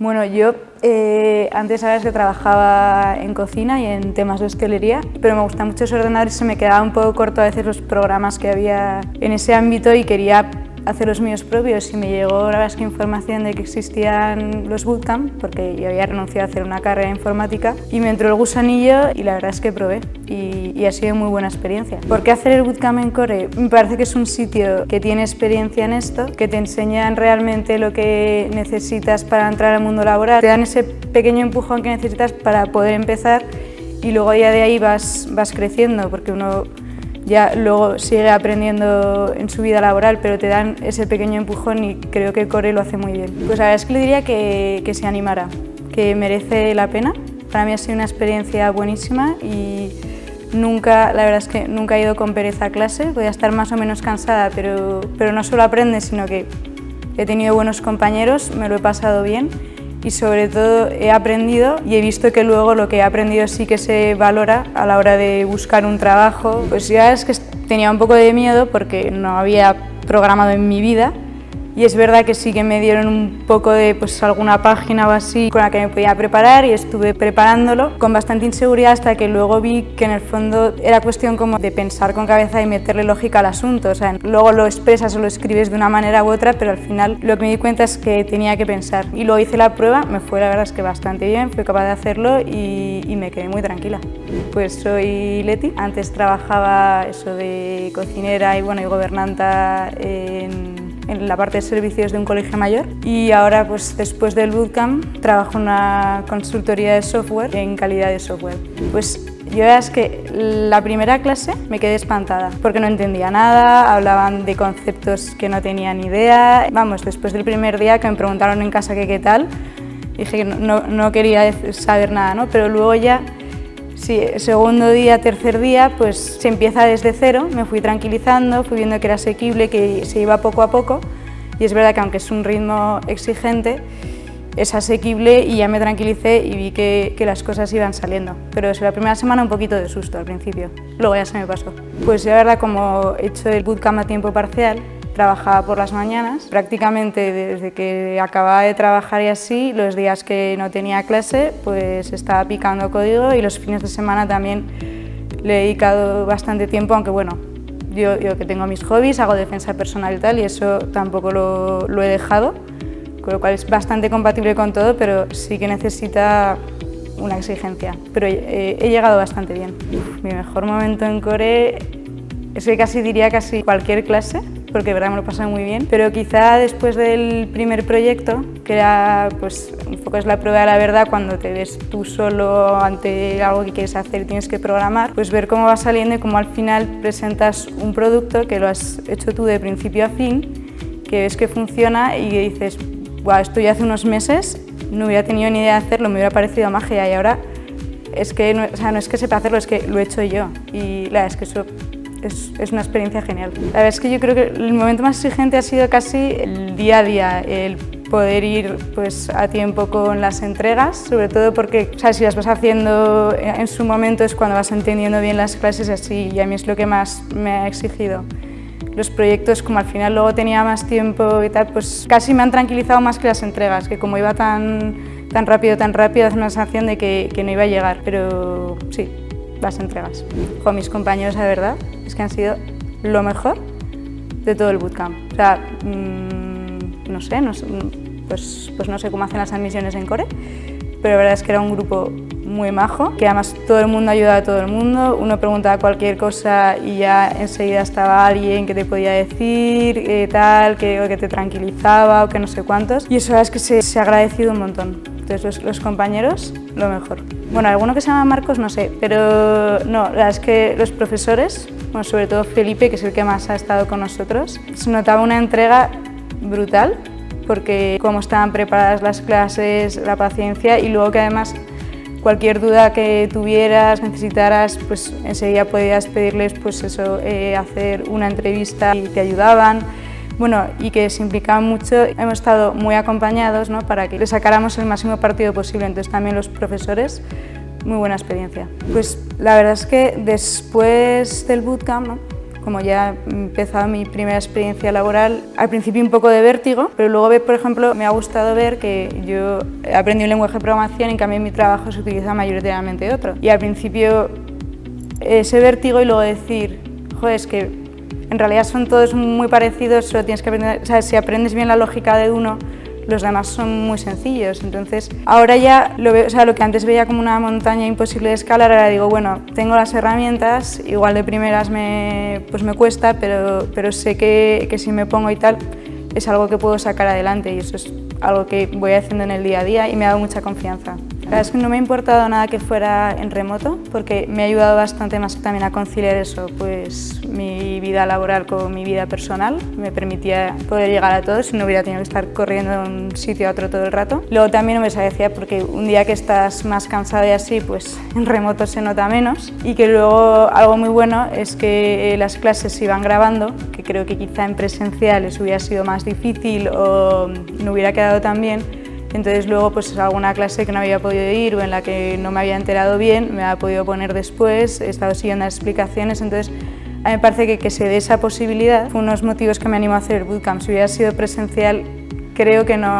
Bueno, yo eh, antes sabes que trabajaba en cocina y en temas de hostelería, pero me gusta mucho ese ordenador y se me quedaba un poco corto a veces los programas que había en ese ámbito y quería hacer los míos propios y me llegó la verdad es que información de que existían los bootcamp porque yo había renunciado a hacer una carrera informática y me entró el gusanillo y la verdad es que probé y, y ha sido muy buena experiencia. ¿Por qué hacer el bootcamp en Core? Me parece que es un sitio que tiene experiencia en esto, que te enseñan realmente lo que necesitas para entrar al mundo laboral, te dan ese pequeño empujón que necesitas para poder empezar y luego ya de ahí vas, vas creciendo porque uno ya luego sigue aprendiendo en su vida laboral, pero te dan ese pequeño empujón y creo que Core lo hace muy bien. Pues la verdad es que le diría que, que se animara, que merece la pena. Para mí ha sido una experiencia buenísima y nunca, la verdad es que nunca he ido con pereza a clase, podía estar más o menos cansada, pero, pero no solo aprendes, sino que he tenido buenos compañeros, me lo he pasado bien y sobre todo he aprendido y he visto que luego lo que he aprendido sí que se valora a la hora de buscar un trabajo. Pues ya es que tenía un poco de miedo porque no había programado en mi vida y es verdad que sí que me dieron un poco de pues, alguna página o así con la que me podía preparar y estuve preparándolo con bastante inseguridad hasta que luego vi que en el fondo era cuestión como de pensar con cabeza y meterle lógica al asunto. O sea, luego lo expresas o lo escribes de una manera u otra, pero al final lo que me di cuenta es que tenía que pensar. Y luego hice la prueba, me fue la verdad es que bastante bien, fui capaz de hacerlo y, y me quedé muy tranquila. Pues soy Leti, antes trabajaba eso de cocinera y, bueno, y gobernanta en en la parte de servicios de un colegio mayor y ahora pues después del bootcamp trabajo en una consultoría de software en calidad de software. Pues yo es que la primera clase me quedé espantada porque no entendía nada, hablaban de conceptos que no tenía ni idea. Vamos, después del primer día que me preguntaron en casa que qué tal, dije que no, no quería saber nada, ¿no? pero luego ya Sí, segundo día, tercer día, pues se empieza desde cero, me fui tranquilizando, fui viendo que era asequible, que se iba poco a poco y es verdad que aunque es un ritmo exigente, es asequible y ya me tranquilicé y vi que, las cosas iban saliendo. Pero es la primera semana un poquito de susto al principio, luego ya se me pasó. Pues la verdad como he hecho el bootcamp a tiempo parcial, trabajaba por las mañanas. Prácticamente desde que acababa de trabajar y así, los días que no tenía clase, pues estaba picando código y los fines de semana también le he dedicado bastante tiempo, aunque bueno, yo, yo que tengo mis hobbies, hago defensa personal y tal, y eso tampoco lo, lo he dejado, con lo cual es bastante compatible con todo, pero sí que necesita una exigencia. Pero he, he llegado bastante bien. mi mejor momento en Core es que casi diría casi cualquier clase, porque verdad me lo pasé muy bien, pero quizá después del primer proyecto, que era pues un poco es la prueba de la verdad cuando te ves tú solo ante algo que quieres hacer tienes que programar, pues ver cómo va saliendo y cómo al final presentas un producto que lo has hecho tú de principio a fin, que ves que funciona y que dices, wow, esto ya hace unos meses no hubiera tenido ni idea de hacerlo, me hubiera parecido magia y ahora es que no, o sea, no es que sepa hacerlo, es que lo he hecho yo y la verdad es que eso es, es, una experiencia genial. La verdad es que yo creo que el momento más exigente ha sido casi el día a día, el poder ir pues, a tiempo con las entregas, sobre todo porque o sea, si las vas haciendo en su momento es cuando vas entendiendo bien las clases así y a mí es lo que más me ha exigido. Los proyectos, como al final luego tenía más tiempo y tal, pues casi me han tranquilizado más que las entregas, que como iba tan, tan rápido, tan rápido, hace una sensación de que, que no iba a llegar, pero sí, las entregas. Con mis compañeros, la verdad, es que han sido lo mejor de todo el bootcamp. O sea, mmm, no sé, no pues, pues no sé cómo hacen las admisiones en Core, pero la verdad es que era un grupo muy majo, que además todo el mundo ayudaba a todo el mundo, uno preguntaba cualquier cosa y ya enseguida estaba alguien que te podía decir eh, tal, que, o que te tranquilizaba o que no sé cuántos, y eso es que se, se ha agradecido un montón. Entonces los, los, compañeros, lo mejor. Bueno, alguno que se llama Marcos, no sé, pero no, la verdad es que los profesores, bueno, sobre todo Felipe, que es el que más ha estado con nosotros, se notaba una entrega brutal, porque cómo estaban preparadas las clases, la paciencia y luego que además cualquier duda que tuvieras, necesitaras, pues enseguida podías pedirles pues eso, eh, hacer una entrevista y te ayudaban. Bueno, y que se implicaban mucho, hemos estado muy acompañados ¿no? para que le sacáramos el máximo partido posible, entonces también los profesores, muy buena experiencia. Pues la verdad es que después del bootcamp, ¿no? como ya he empezado mi primera experiencia laboral, al principio un poco de vértigo, pero luego, por ejemplo, me ha gustado ver que yo aprendí un lenguaje de programación y en cambio en mi trabajo se utiliza mayoritariamente otro. Y al principio ese vértigo y luego decir, joder, es que en realidad son todos muy parecidos, solo tienes que aprender, o sea, si aprendes bien la lógica de uno, los demás son muy sencillos. Entonces, ahora ya lo veo, o sea, lo que antes veía como una montaña imposible de escalar, ahora digo, bueno, tengo las herramientas, igual de primeras me, pues me cuesta, pero, pero sé que, que si me pongo y tal, es algo que puedo sacar adelante y eso es algo que voy haciendo en el día a día y me ha dado mucha confianza. La verdad es que no me ha importado nada que fuera en remoto porque me ha ayudado bastante más también a conciliar eso, pues mi vida laboral con mi vida personal, me permitía poder llegar a todos y no hubiera tenido que estar corriendo de un sitio a otro todo el rato. Luego también no me decía porque un día que estás más cansado y así, pues en remoto se nota menos. Y que luego algo muy bueno es que las clases se iban grabando, que creo que quizá en presenciales hubiera sido más difícil o no hubiera quedado tan bien, entonces luego pues alguna clase que no había podido ir o en la que no me había enterado bien, me ha podido poner después, he estado siguiendo las explicaciones, entonces a mí me parece que, que se dé esa posibilidad fue uno de los motivos que me animó a hacer el bootcamp. Si hubiera sido presencial, creo que no